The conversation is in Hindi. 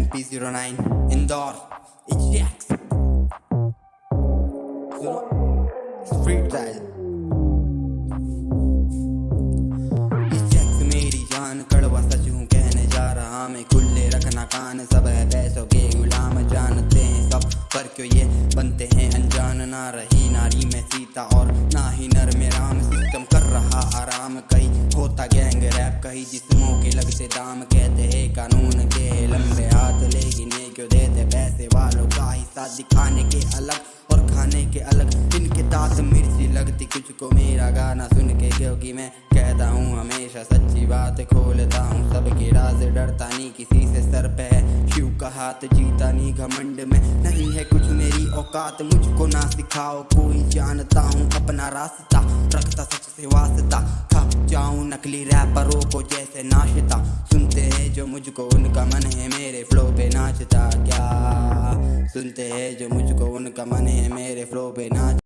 MP09 इंदौर इजेक्स स्ट्रीट स्टाइल मेरी जान कड़वा सच हूँ कहने जा रहा मैं। खुले रखना कान, सब है पैसों के गुलाम। जानते हैं सब पर क्यों ये बनते हैं अनजान। ना रही नारी में सीता और ना ही नर में राम। सिस्टम कर रहा आराम। कहीं होता गैंग रैप कहीं जिस्मों के लगते दाम। कहते हैं कानून के लंबे वालों का हिस्सा दिखाने के अलग और खाने के अलग। इनके दांत मिर्ची लगती कुछ को मेरा गाना सुन के? क्योंकि मैं कहता हूँ, हमेशा सच्ची बात खोलता हूँ। सबके राज डरता नहीं, किसी से सर पे है। शिव का हाथ जीता नहीं, घमंड में नहीं है कुछ मेरी औकात। मुझको ना सिखाओ, कोई जानता हूँ, अपना रास्ता रखता सच से वास्ता। थक जाऊँ नकली रैपरों को जैसे नाश्ता। सुनते हैं जो मुझको, उनका मन है मेरे सुनते हैं जो मुझको उनका मन है मेरे फ्लो पे नाच।